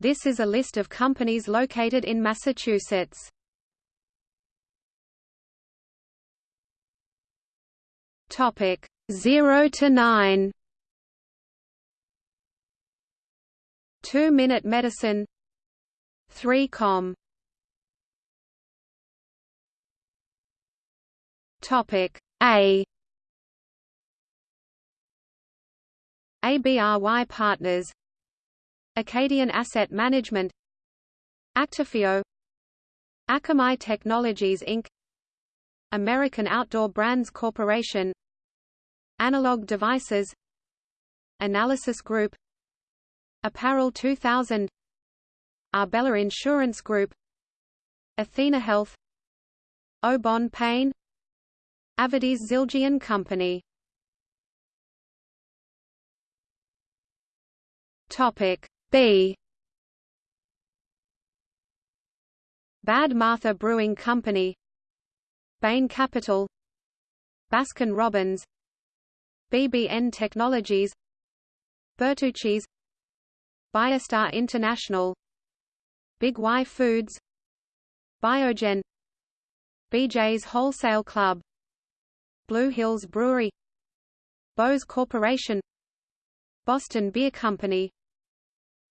This is a list of companies located in Massachusetts. Topic 0 to 9 2 Minute Medicine. 3 Com. Topic A. ABRY Partners Acadian Asset Management Actifio Akamai Technologies Inc. American Outdoor Brands Corporation Analog Devices Analysis Group Apparel 2000 Arbella Insurance Group Athena Health Obon Paine Avedis Zildjian Company Topic B Bad Martha Brewing Company. Bain Capital. Baskin Robbins. BBN Technologies. Bertucci's. Biostar International. Big Y Foods. Biogen. BJ's Wholesale Club. Blue Hills Brewery. Bose Corporation. Boston Beer Company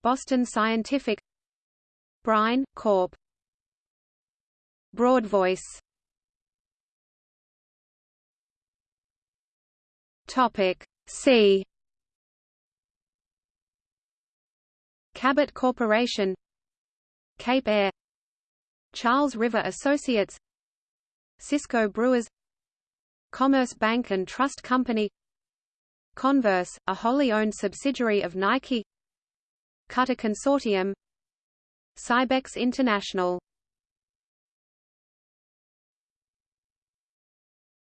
Boston Scientific Brine, Corp. Broadvoice Topic C. Cabot Corporation Cape Air. Charles River Associates. Cisco Brewers. Commerce Bank and Trust Company. Converse, a wholly owned subsidiary of Nike Cutter Consortium Cybex International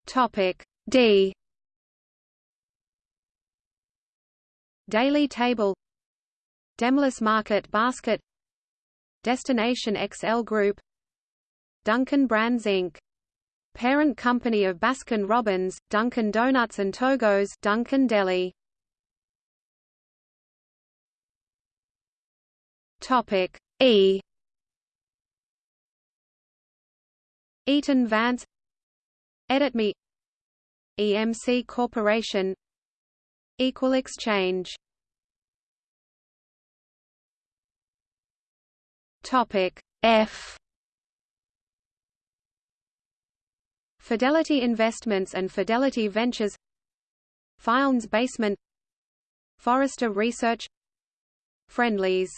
Topic D Daily Table Demoulas Market Basket Destination XL Group Dunkin' Brands Inc. Parent company of Baskin Robbins, Dunkin' Donuts and Togo's Dunkin' Deli. Topic E. Eaton Vance. EditMe EMC Corporation. Equal exchange. Topic F. Fidelity Investments and Fidelity Ventures. Filene's Basement. Forrester Research. Friendly's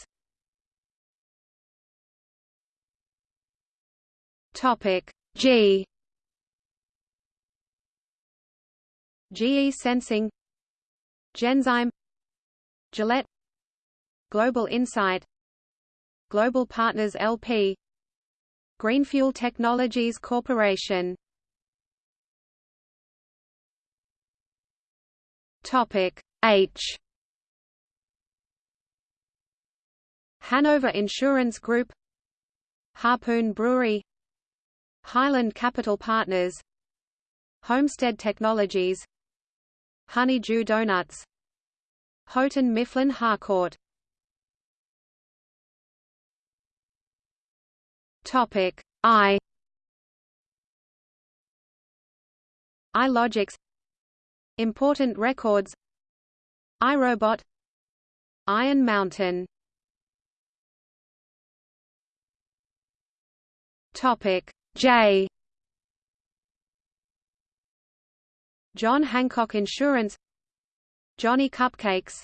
Topic G. GE Sensing Genzyme Gillette Global Insight Global Partners LP Greenfuel Technologies Corporation. Topic H. Hanover Insurance Group Harpoon Brewery Highland Capital Partners Homestead Technologies Honeydew Donuts Houghton Mifflin Harcourt. Topic I. iLogix Important records. iRobot. Iron Mountain. Topic J. John Hancock Insurance. Johnny Cupcakes.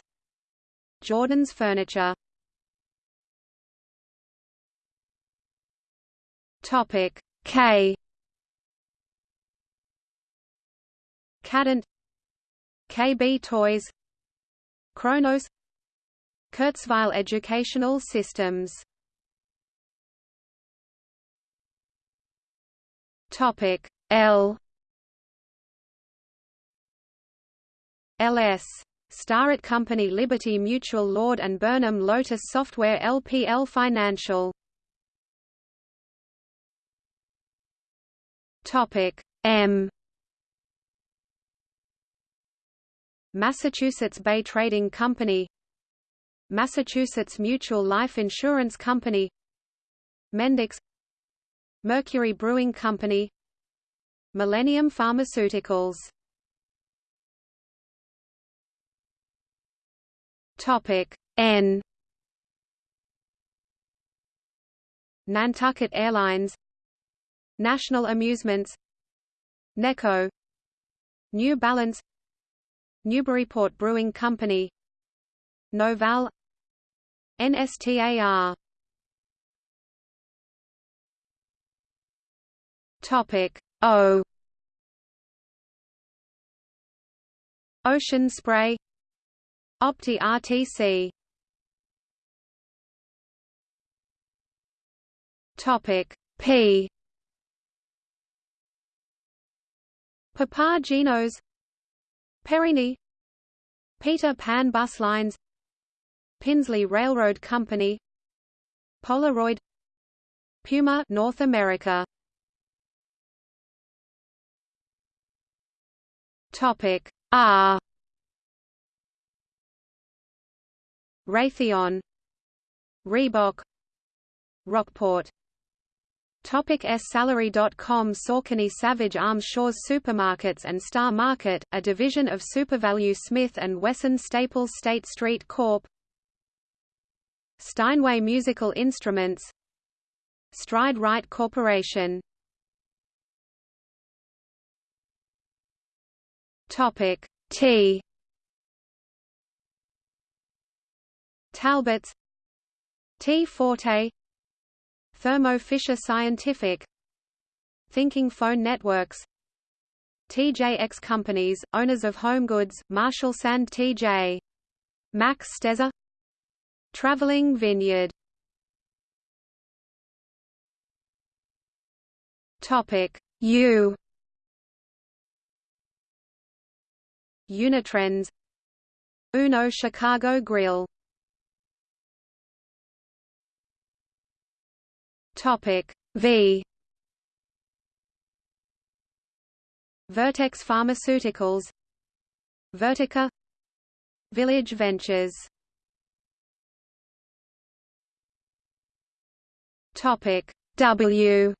Jordan's Furniture. Topic K. Kadant. KB Toys. Kronos. Kurzweil Educational Systems Topic L. LS Starrett Company Liberty Mutual Lord and Burnham Lotus Software LPL Financial. Topic M. Massachusetts Bay Trading Company. Massachusetts Mutual Life Insurance Company. Mendix Mercury Brewing Company Millennium Pharmaceuticals. Topic N. Nantucket Airlines National Amusements Necco New Balance Newburyport Brewing Company Novell NSTAR Topic. O. Ocean Spray. Opti RTC Topic. P. Papa Gino's Perini. Peter Pan Bus Lines. Pinsley Railroad Company. Polaroid. Puma North America Topic. R. Raytheon. Reebok. Rockport. Topic S. Salary.com Saucony Savage Arms Shaw's Supermarkets and Star Market, a division of SuperValu Smith & Wesson Staples State Street Corp. Steinway Musical Instruments. Stride Rite Corporation Topic T. Talbots T. Forte Thermo Fisher Scientific Thinking Phone Networks TJX Companies, owners of HomeGoods, Marshalls and TJ. Maxx Stezer Traveling Vineyard. Topic U Unitrends. Uno Chicago Grill. Topic V. Vertex Pharmaceuticals. Vertica. Village Ventures. Topic W.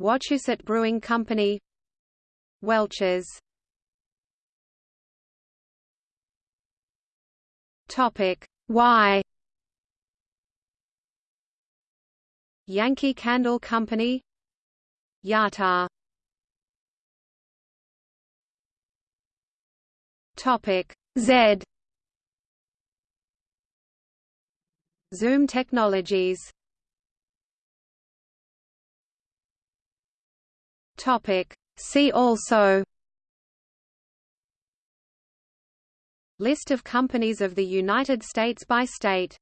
Wachusett Brewing Company Welch's Topic. Y Yankee Candle Company. Yata. Topic. Z. Zoom Technologies. Topic See also List of companies of the United States by state